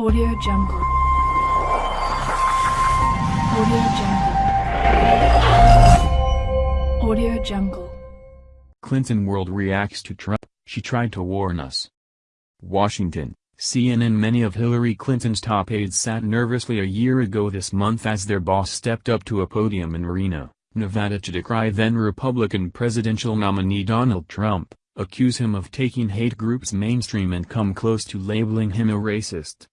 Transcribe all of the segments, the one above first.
Audio Jungle. Audio Jungle. Audio Jungle. Clinton world reacts to Trump, she tried to warn us. Washington, CNN Many of Hillary Clinton's top aides sat nervously a year ago this month as their boss stepped up to a podium in Reno, Nevada to decry then-Republican presidential nominee Donald Trump, accuse him of taking hate groups mainstream and come close to labeling him a racist.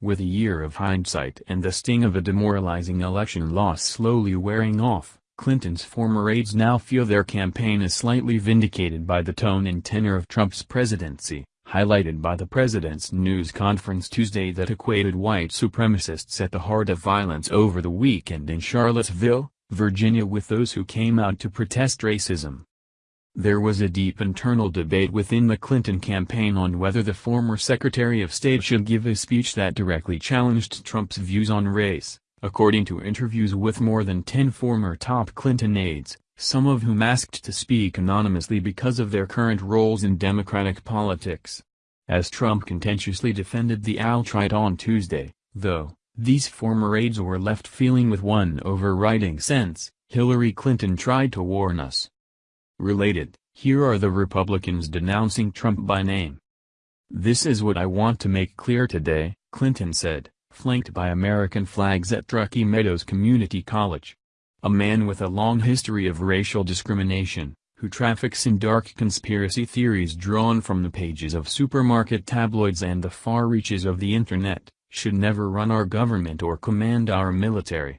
With a year of hindsight and the sting of a demoralizing election loss slowly wearing off, Clinton's former aides now feel their campaign is slightly vindicated by the tone and tenor of Trump's presidency, highlighted by the president's news conference Tuesday that equated white supremacists at the heart of violence over the weekend in Charlottesville, Virginia with those who came out to protest racism. There was a deep internal debate within the Clinton campaign on whether the former Secretary of State should give a speech that directly challenged Trump's views on race, according to interviews with more than 10 former top Clinton aides, some of whom asked to speak anonymously because of their current roles in Democratic politics. As Trump contentiously defended the alt-right on Tuesday, though, these former aides were left feeling with one overriding sense, Hillary Clinton tried to warn us. Related, here are the Republicans denouncing Trump by name. This is what I want to make clear today, Clinton said, flanked by American flags at Truckee Meadows Community College. A man with a long history of racial discrimination, who traffics in dark conspiracy theories drawn from the pages of supermarket tabloids and the far reaches of the Internet, should never run our government or command our military.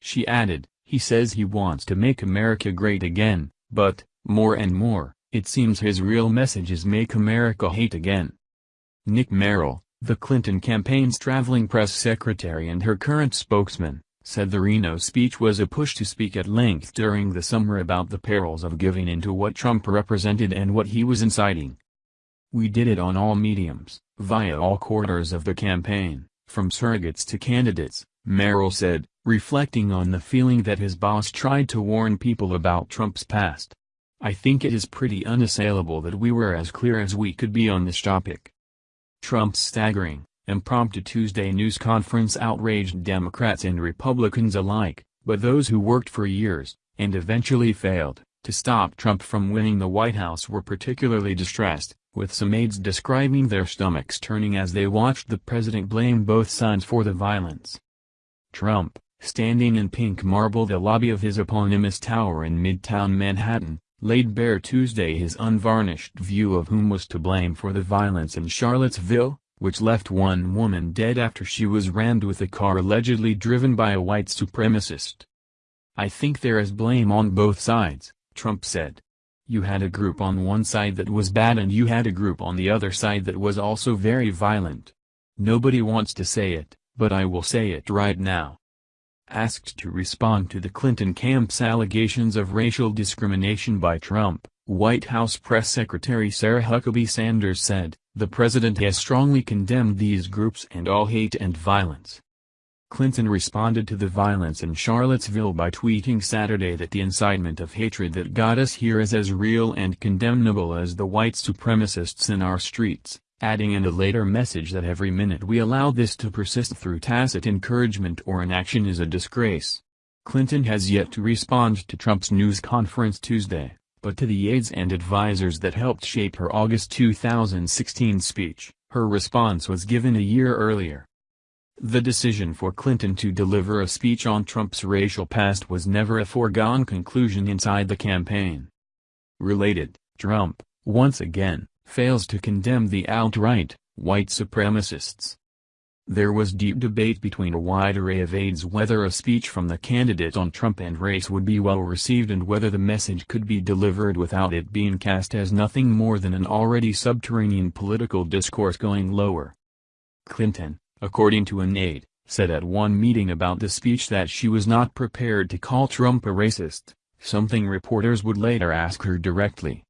She added, he says he wants to make America great again, but, more and more, it seems his real message is make America hate again. Nick Merrill, the Clinton campaign's traveling press secretary and her current spokesman, said the Reno speech was a push to speak at length during the summer about the perils of giving into what Trump represented and what he was inciting. We did it on all mediums, via all quarters of the campaign, from surrogates to candidates, Merrill said, reflecting on the feeling that his boss tried to warn people about Trump's past. I think it is pretty unassailable that we were as clear as we could be on this topic. Trump's staggering, impromptu Tuesday news conference outraged Democrats and Republicans alike, but those who worked for years, and eventually failed, to stop Trump from winning the White House were particularly distressed, with some aides describing their stomachs turning as they watched the president blame both sides for the violence. Trump, standing in pink marble the lobby of his eponymous tower in Midtown Manhattan, laid bare Tuesday his unvarnished view of whom was to blame for the violence in Charlottesville, which left one woman dead after she was rammed with a car allegedly driven by a white supremacist. I think there is blame on both sides, Trump said. You had a group on one side that was bad and you had a group on the other side that was also very violent. Nobody wants to say it, but I will say it right now. Asked to respond to the Clinton camp's allegations of racial discrimination by Trump, White House Press Secretary Sarah Huckabee Sanders said, the president has strongly condemned these groups and all hate and violence. Clinton responded to the violence in Charlottesville by tweeting Saturday that the incitement of hatred that got us here is as real and condemnable as the white supremacists in our streets adding in a later message that every minute we allow this to persist through tacit encouragement or inaction is a disgrace. Clinton has yet to respond to Trump's news conference Tuesday, but to the aides and advisers that helped shape her August 2016 speech, her response was given a year earlier. The decision for Clinton to deliver a speech on Trump's racial past was never a foregone conclusion inside the campaign. Related, Trump, once again, fails to condemn the alt-right, white supremacists. There was deep debate between a wide array of aides whether a speech from the candidate on Trump and race would be well received and whether the message could be delivered without it being cast as nothing more than an already subterranean political discourse going lower. Clinton, according to an aide, said at one meeting about the speech that she was not prepared to call Trump a racist, something reporters would later ask her directly.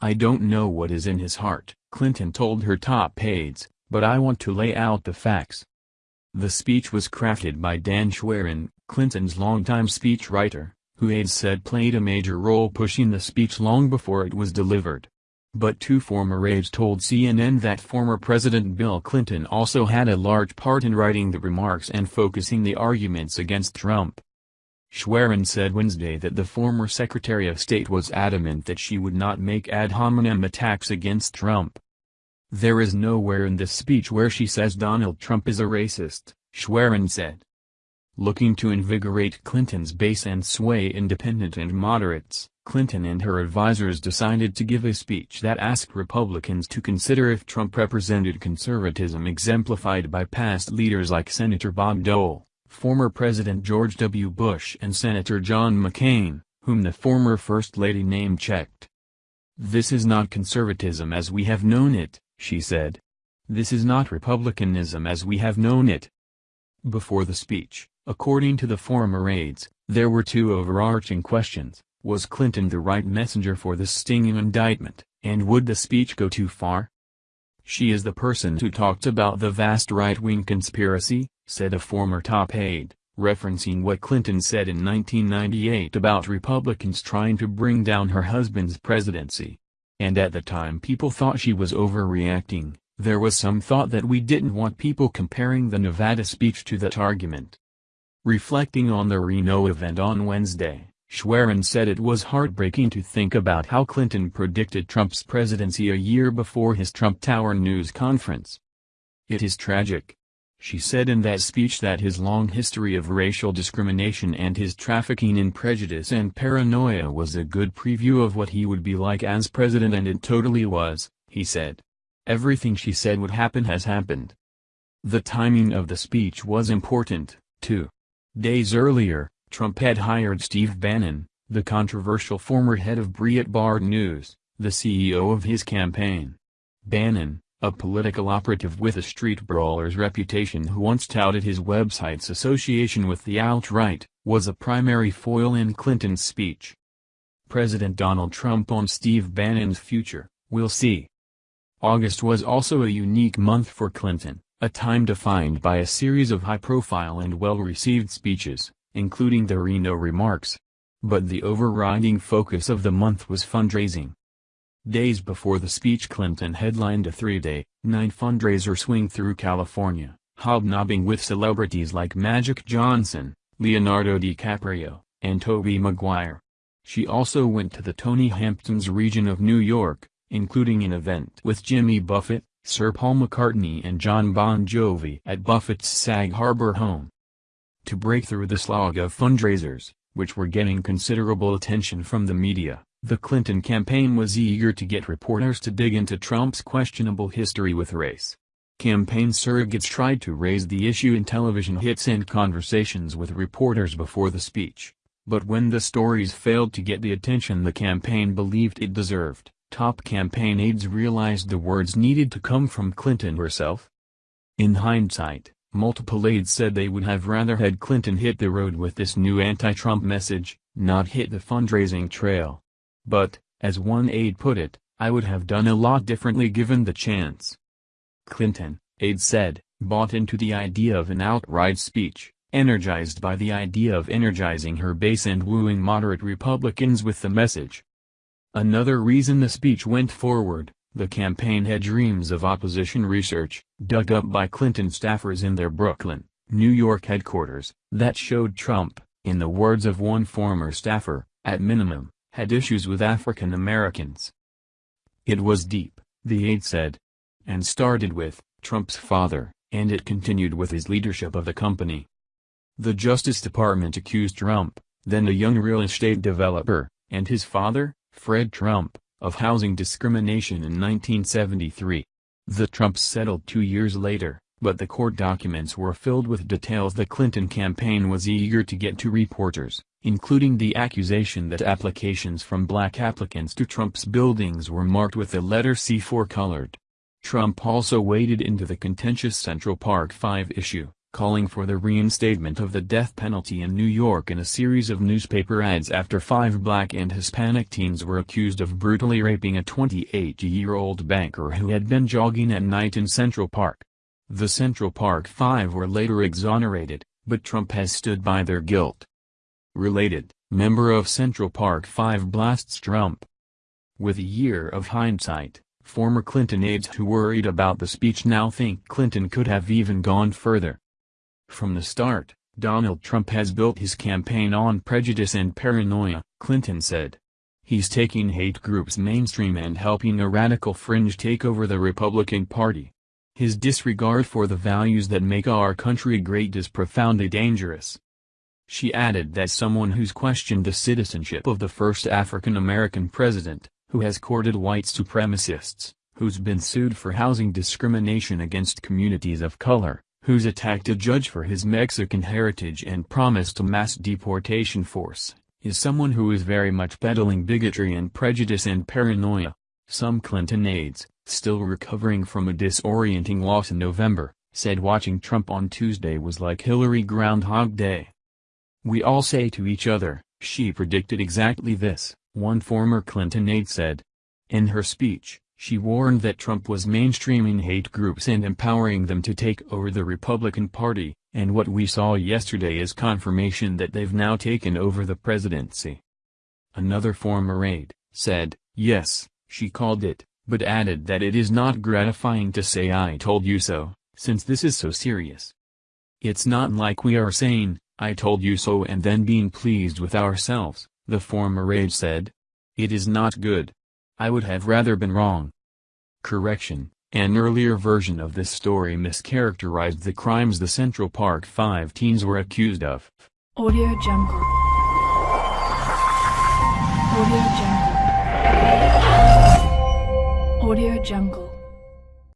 I don't know what is in his heart, Clinton told her top aides, but I want to lay out the facts. The speech was crafted by Dan Schwerin, Clinton's longtime speechwriter, who aides said played a major role pushing the speech long before it was delivered. But two former aides told CNN that former President Bill Clinton also had a large part in writing the remarks and focusing the arguments against Trump. Schwerin said Wednesday that the former Secretary of State was adamant that she would not make ad hominem attacks against Trump. There is nowhere in this speech where she says Donald Trump is a racist, Schwerin said. Looking to invigorate Clinton's base and sway independent and moderates, Clinton and her advisers decided to give a speech that asked Republicans to consider if Trump represented conservatism exemplified by past leaders like Senator Bob Dole, former President George W. Bush and Senator John McCain, whom the former First Lady name-checked. This is not conservatism as we have known it, she said. This is not republicanism as we have known it. Before the speech, according to the former aides, there were two overarching questions. Was Clinton the right messenger for this stinging indictment, and would the speech go too far? She is the person who talked about the vast right-wing conspiracy, said a former top aide, referencing what Clinton said in 1998 about Republicans trying to bring down her husband's presidency. And at the time people thought she was overreacting, there was some thought that we didn't want people comparing the Nevada speech to that argument. Reflecting on the Reno event on Wednesday, Schwerin said it was heartbreaking to think about how Clinton predicted Trump's presidency a year before his Trump Tower news conference. It is tragic. She said in that speech that his long history of racial discrimination and his trafficking in prejudice and paranoia was a good preview of what he would be like as president and it totally was, he said. Everything she said would happen has happened. The timing of the speech was important, too. Days earlier, Trump had hired Steve Bannon, the controversial former head of Breitbart News, the CEO of his campaign. Bannon, a political operative with a street brawler's reputation who once touted his website's association with the alt-right, was a primary foil in Clinton's speech. President Donald Trump on Steve Bannon's future, we'll see. August was also a unique month for Clinton, a time defined by a series of high-profile and well-received speeches including the Reno remarks. But the overriding focus of the month was fundraising. Days before the speech Clinton headlined a three-day, nine fundraiser swing through California, hobnobbing with celebrities like Magic Johnson, Leonardo DiCaprio, and Tobey Maguire. She also went to the Tony Hamptons region of New York, including an event with Jimmy Buffett, Sir Paul McCartney and Jon Bon Jovi at Buffett's Sag Harbor home to break through the slog of fundraisers, which were getting considerable attention from the media. The Clinton campaign was eager to get reporters to dig into Trump's questionable history with race. Campaign surrogates tried to raise the issue in television hits and conversations with reporters before the speech. But when the stories failed to get the attention the campaign believed it deserved, top campaign aides realized the words needed to come from Clinton herself. In hindsight, Multiple aides said they would have rather had Clinton hit the road with this new anti-Trump message, not hit the fundraising trail. But, as one aide put it, I would have done a lot differently given the chance. Clinton, aide said, bought into the idea of an outright speech, energized by the idea of energizing her base and wooing moderate Republicans with the message. Another reason the speech went forward, the campaign had dreams of opposition research, dug up by Clinton staffers in their Brooklyn, New York headquarters, that showed Trump, in the words of one former staffer, at minimum, had issues with African Americans. It was deep, the aide said. And started with, Trump's father, and it continued with his leadership of the company. The Justice Department accused Trump, then a young real estate developer, and his father, Fred Trump, of housing discrimination in 1973. The Trumps settled two years later, but the court documents were filled with details the Clinton campaign was eager to get to reporters, including the accusation that applications from black applicants to Trump's buildings were marked with the letter C4 colored. Trump also waded into the contentious Central Park 5 issue calling for the reinstatement of the death penalty in New York in a series of newspaper ads after five black and Hispanic teens were accused of brutally raping a 28-year-old banker who had been jogging at night in Central Park. The Central Park Five were later exonerated, but Trump has stood by their guilt. Related, member of Central Park Five blasts Trump. With a year of hindsight, former Clinton aides who worried about the speech now think Clinton could have even gone further. From the start, Donald Trump has built his campaign on prejudice and paranoia, Clinton said. He's taking hate groups mainstream and helping a radical fringe take over the Republican Party. His disregard for the values that make our country great is profoundly dangerous. She added that someone who's questioned the citizenship of the first African-American president, who has courted white supremacists, who's been sued for housing discrimination against communities of color, who's attacked a judge for his Mexican heritage and promised a mass deportation force, is someone who is very much peddling bigotry and prejudice and paranoia. Some Clinton aides, still recovering from a disorienting loss in November, said watching Trump on Tuesday was like Hillary Groundhog Day. We all say to each other, she predicted exactly this, one former Clinton aide said. In her speech, she warned that Trump was mainstreaming hate groups and empowering them to take over the Republican Party, and what we saw yesterday is confirmation that they've now taken over the presidency. Another former aide, said, yes, she called it, but added that it is not gratifying to say I told you so, since this is so serious. It's not like we are saying, I told you so and then being pleased with ourselves, the former aide said. It is not good. I would have rather been wrong. Correction, an earlier version of this story mischaracterized the crimes the Central Park Five teens were accused of. Audio Jungle. Audio Jungle. Audio Jungle.